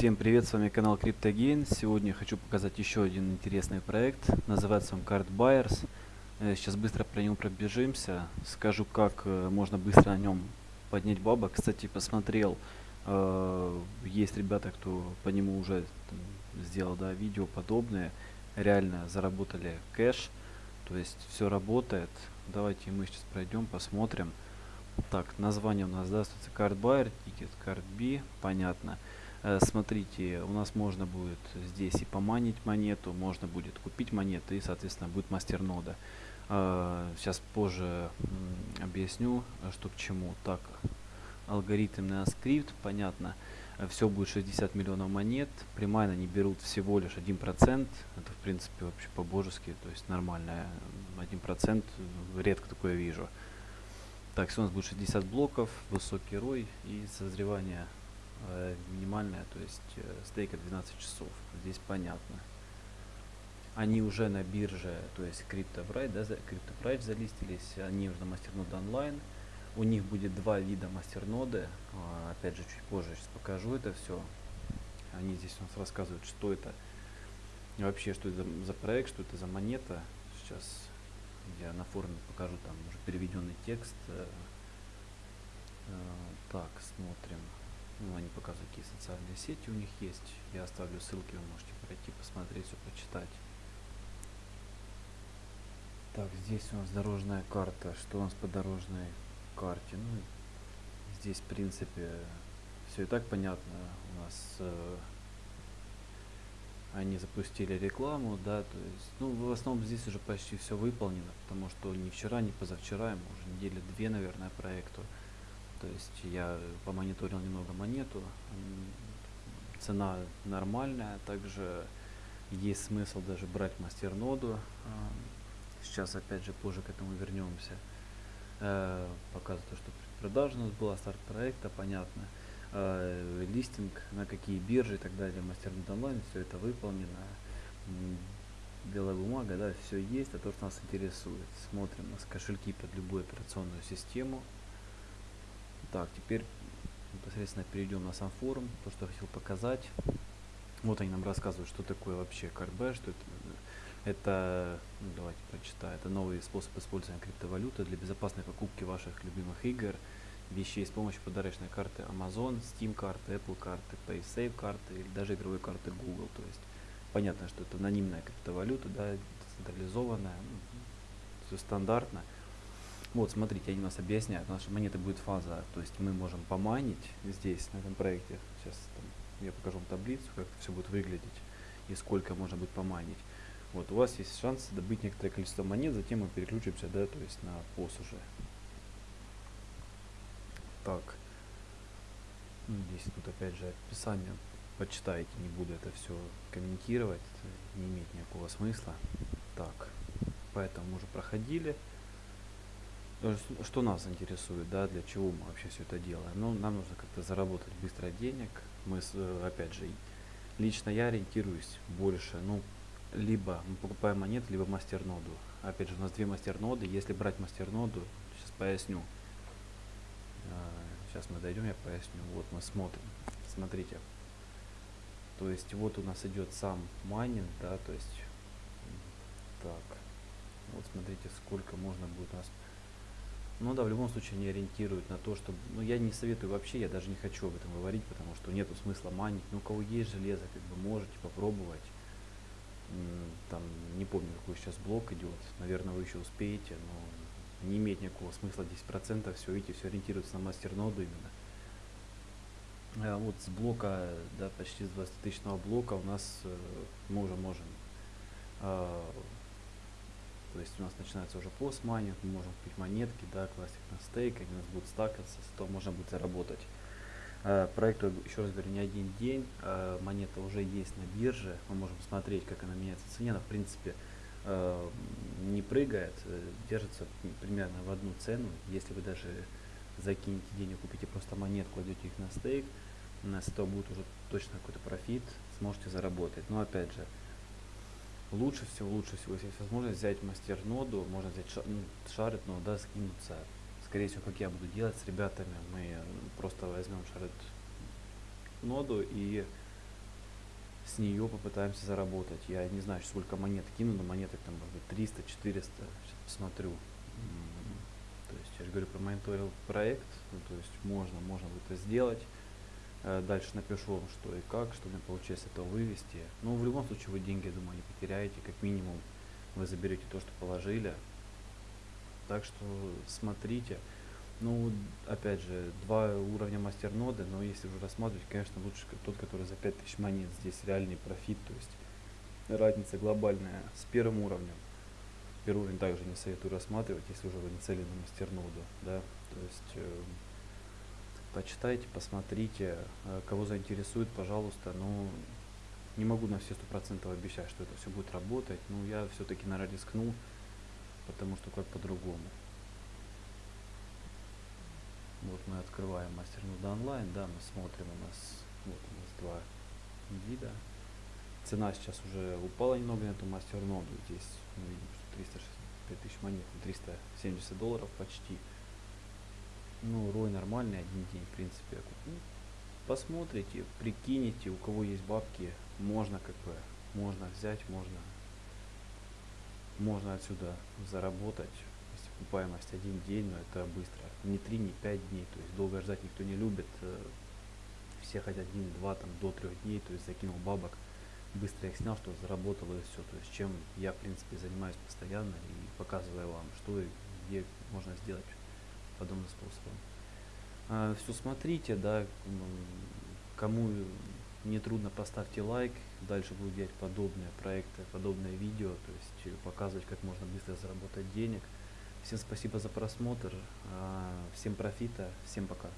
Всем привет, с вами канал CryptoGain. Сегодня хочу показать еще один интересный проект. Называется он Card Buyers. Э, сейчас быстро про него пробежимся. Скажу, как э, можно быстро на нем поднять бабок. Кстати, посмотрел, э, есть ребята, кто по нему уже сделал да, видео подобные. Реально заработали кэш. То есть все работает. Давайте мы сейчас пройдем, посмотрим. Так, название у нас, да, Card Buyer, тикет Card B, понятно. Э, смотрите, у нас можно будет здесь и поманить монету, можно будет купить монеты и, соответственно, будет мастернода. Э, сейчас позже объясню, что к чему. Так, алгоритм на скрипт, понятно. Все будет 60 миллионов монет. Примайно они берут всего лишь 1%. Это, в принципе, вообще по-божески, то есть нормально. 1% редко такое вижу. Так, все у нас будет 60 блоков, высокий рой и созревание э, минимальная, то есть э, стейка 12 часов. Здесь понятно. Они уже на бирже, то есть CryptoBrite, да, CryptoBrite залистились, они уже на мастерноде онлайн. У них будет два вида мастерноды. Опять же, чуть позже сейчас покажу это все. Они здесь у нас рассказывают, что это вообще, что это за проект, что это за монета. Сейчас я на форуме покажу там уже переведенный текст. Э, э, так, смотрим. Ну, они показывают, какие социальные сети у них есть. Я оставлю ссылки, вы можете пройти, посмотреть, все почитать. Так, здесь у нас дорожная карта. Что у нас по дорожной карте? Ну, здесь, в принципе, все и так понятно. У нас э, они запустили рекламу, да, то есть, ну, в основном здесь уже почти все выполнено, потому что ни вчера, ни позавчера, уже недели две, наверное, проекту. То есть я помониторил немного монету. Цена нормальная. Также есть смысл даже брать мастерноду. Сейчас опять же позже к этому вернемся. Э, показываю то, что продажа у нас была, старт проекта, понятно. Э, листинг, на какие биржи и так далее, мастернод онлайн, все это выполнено. Белая бумага, да, все есть, а то, что нас интересует. Смотрим у нас кошельки под любую операционную систему. Так, теперь непосредственно перейдем на сам форум, то, что я хотел показать. Вот они нам рассказывают, что такое вообще КРБ, что это, это ну, давайте прочитаю, это новый способ использования криптовалюты для безопасной покупки ваших любимых игр, вещей с помощью подарочной карты Amazon, Steam карты, Apple карты, PaySafe карты или даже игровой карты Google. То есть понятно, что это анонимная криптовалюта, да, централизованная, ну, все стандартно. Вот, смотрите, они нас объясняют. Наша монета будет фаза, то есть мы можем поманить здесь, на этом проекте. Сейчас там, я покажу вам таблицу, как это все будет выглядеть и сколько можно будет поманить. Вот, у вас есть шанс добыть некоторое количество монет, затем мы переключимся, да, то есть на POS уже. Так. Здесь тут опять же описание почитайте, не буду это все комментировать, это не имеет никакого смысла. Так, поэтому уже проходили. Э, что нас интересует, да, для чего мы вообще все это делаем? Ну, нам нужно как-то заработать быстро денег. Мы, э, опять же, лично я ориентируюсь больше, ну, либо мы покупаем монеты, либо мастерноду. Опять же, у нас две мастерноды. Если брать мастерноду, сейчас поясню. Сейчас мы дойдем, я поясню. Вот мы смотрим. Смотрите. То есть вот у нас идет сам майнинг, да, то есть так. Вот смотрите, сколько можно будет у нас ну да, в любом случае не ориентируют на то, что... Ну я не советую вообще, я даже не хочу об этом говорить, потому что нету смысла манить. Ну у кого есть железо, как бы можете попробовать. Там, не помню, какой сейчас блок идет. Наверное, вы еще успеете, но не имеет никакого смысла 10%. Все, видите, все ориентируется на мастер-ноду именно. А вот с блока, да, почти с 20 тысячного блока у нас э, мы уже можем э, то есть у нас начинается уже постмайнинг, мы можем купить монетки, да, класть их на стейк, они у нас будут стакаться, с этого можно будет заработать. Э, проекту, еще раз говорю, не один день, э, монета уже есть на бирже, мы можем смотреть, как она меняется в цене, она в принципе э, не прыгает, держится примерно в одну цену, если вы даже закинете денег, купите просто монетку, кладете их на стейк, нас этого будет уже точно какой-то профит, сможете заработать. Но опять же, лучше всего, лучше всего, если есть возможность взять мастер-ноду, можно взять шар, ну, шарит, но да, скинуться. Скорее всего, как я буду делать с ребятами, мы просто возьмем шарит ноду и с нее попытаемся заработать. Я не знаю, сколько монет кину, но монеток там может быть 300, 400, сейчас посмотрю. То есть я же говорю, промониторил проект, ну, то есть можно, можно это сделать. Э, Дальше напишу вам, что и как, что мне получилось это вывести. Ну, в любом случае, вы деньги, я думаю, не потеряете. Как минимум, вы заберете то, что положили. Так что смотрите. Ну, опять же, два уровня мастерноды, но если уже рассматривать, конечно, лучше тот, который за 5000 монет. Здесь реальный профит, то есть разница глобальная с первым уровнем. Первый уровень также не советую рассматривать, если уже вы нацелены на мастерноду, да. То есть э, почитайте, посмотрите, э, кого заинтересует, пожалуйста. Ну, не могу на все сто процентов обещать, что это все будет работать, но я все-таки, наверное, рискну, потому что как по-другому. Вот мы открываем мастернода онлайн, да, мы смотрим, у нас вот у нас два вида. Цена сейчас уже упала немного на эту мастерноду. Здесь мы видим, что 365 тысяч монет, ну, 370 долларов почти. Ну, рой нормальный, один день, в принципе. Ну, посмотрите, прикинете, у кого есть бабки, можно как бы, можно взять, можно, можно отсюда заработать. Если окупаемость один день, но это быстро. Не три, не пять дней, то есть долго ждать никто не любит. э, Все хотят один, два, там, до трех дней, то есть закинул бабок, быстро их снял, что заработал и все. То есть чем я, в принципе, занимаюсь постоянно и показываю вам, что и где можно сделать подобным способом. все смотрите, да, кому не трудно, поставьте лайк, дальше буду делать подобные проекты, подобные видео, то есть э, показывать, как можно быстро заработать денег. Всем спасибо за просмотр, а, всем профита, всем пока.